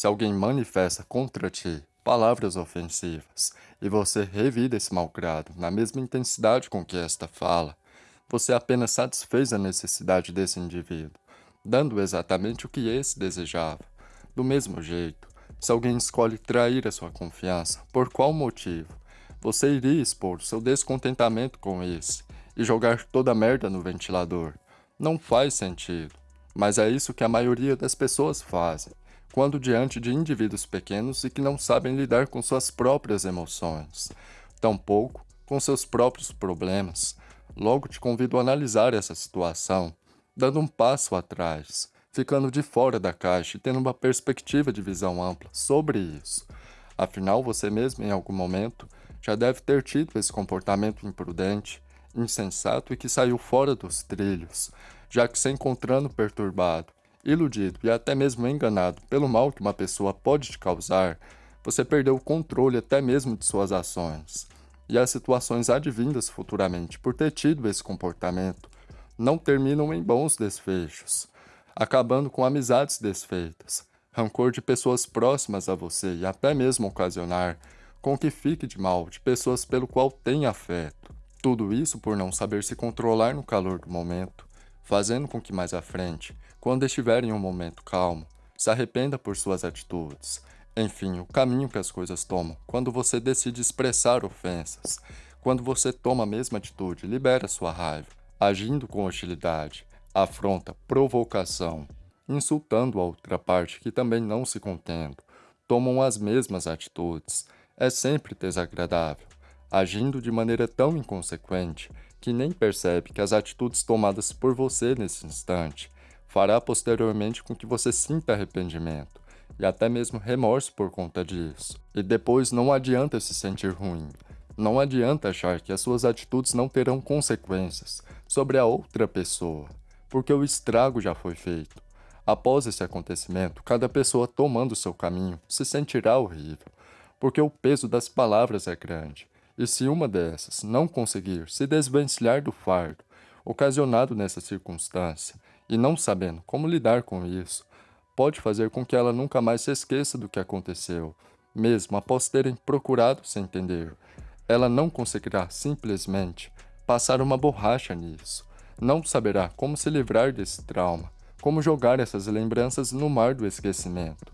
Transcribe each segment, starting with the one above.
Se alguém manifesta contra ti palavras ofensivas e você revida esse malgrado na mesma intensidade com que esta fala, você apenas satisfez a necessidade desse indivíduo, dando exatamente o que esse desejava. Do mesmo jeito, se alguém escolhe trair a sua confiança, por qual motivo? Você iria expor seu descontentamento com esse e jogar toda a merda no ventilador. Não faz sentido, mas é isso que a maioria das pessoas fazem quando diante de indivíduos pequenos e que não sabem lidar com suas próprias emoções, tampouco com seus próprios problemas. Logo te convido a analisar essa situação, dando um passo atrás, ficando de fora da caixa e tendo uma perspectiva de visão ampla sobre isso. Afinal, você mesmo, em algum momento, já deve ter tido esse comportamento imprudente, insensato e que saiu fora dos trilhos, já que se encontrando perturbado, iludido e até mesmo enganado pelo mal que uma pessoa pode te causar, você perdeu o controle até mesmo de suas ações. E as situações advindas futuramente por ter tido esse comportamento não terminam em bons desfechos, acabando com amizades desfeitas, rancor de pessoas próximas a você e até mesmo ocasionar com que fique de mal de pessoas pelo qual tem afeto. Tudo isso por não saber se controlar no calor do momento, fazendo com que mais à frente, quando estiver em um momento calmo, se arrependa por suas atitudes. Enfim, o caminho que as coisas tomam quando você decide expressar ofensas, quando você toma a mesma atitude, libera sua raiva, agindo com hostilidade, afronta, provocação, insultando a outra parte que também não se contendo, tomam as mesmas atitudes, é sempre desagradável, agindo de maneira tão inconsequente que nem percebe que as atitudes tomadas por você nesse instante fará posteriormente com que você sinta arrependimento e até mesmo remorso por conta disso. E depois não adianta se sentir ruim. Não adianta achar que as suas atitudes não terão consequências sobre a outra pessoa, porque o estrago já foi feito. Após esse acontecimento, cada pessoa tomando seu caminho se sentirá horrível, porque o peso das palavras é grande e se uma dessas não conseguir se desvencilhar do fardo ocasionado nessa circunstância e não sabendo como lidar com isso, pode fazer com que ela nunca mais se esqueça do que aconteceu, mesmo após terem procurado se entender. Ela não conseguirá simplesmente passar uma borracha nisso, não saberá como se livrar desse trauma, como jogar essas lembranças no mar do esquecimento.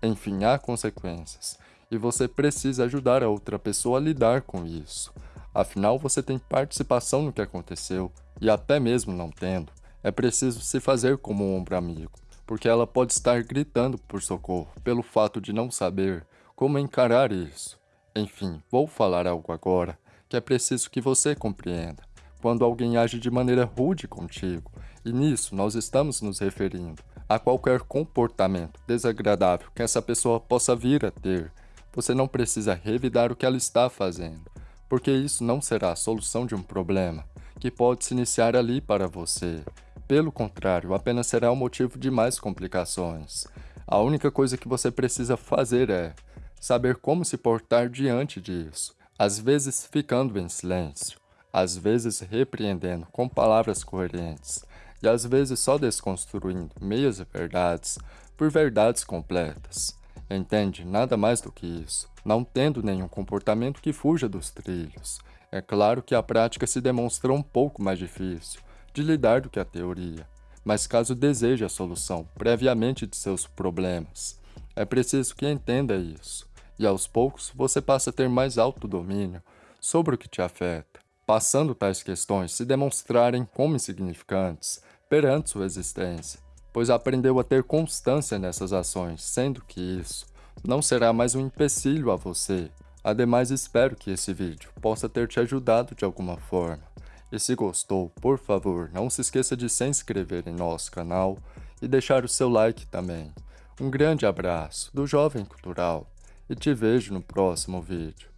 Enfim, há consequências, e você precisa ajudar a outra pessoa a lidar com isso. Afinal, você tem participação no que aconteceu, e até mesmo não tendo, é preciso se fazer como um ombro amigo, porque ela pode estar gritando por socorro pelo fato de não saber como encarar isso. Enfim, vou falar algo agora que é preciso que você compreenda. Quando alguém age de maneira rude contigo, e nisso nós estamos nos referindo a qualquer comportamento desagradável que essa pessoa possa vir a ter, você não precisa revidar o que ela está fazendo, porque isso não será a solução de um problema que pode se iniciar ali para você. Pelo contrário, apenas será o um motivo de mais complicações. A única coisa que você precisa fazer é saber como se portar diante disso, às vezes ficando em silêncio, às vezes repreendendo com palavras coerentes, e às vezes só desconstruindo meias verdades por verdades completas. Entende? Nada mais do que isso. Não tendo nenhum comportamento que fuja dos trilhos. É claro que a prática se demonstra um pouco mais difícil de lidar do que a teoria, mas caso deseje a solução previamente de seus problemas, é preciso que entenda isso, e aos poucos você passa a ter mais autodomínio sobre o que te afeta, passando tais questões se demonstrarem como insignificantes perante sua existência, pois aprendeu a ter constância nessas ações, sendo que isso não será mais um empecilho a você. Ademais, espero que esse vídeo possa ter te ajudado de alguma forma. E se gostou, por favor, não se esqueça de se inscrever em nosso canal e deixar o seu like também. Um grande abraço do Jovem Cultural e te vejo no próximo vídeo.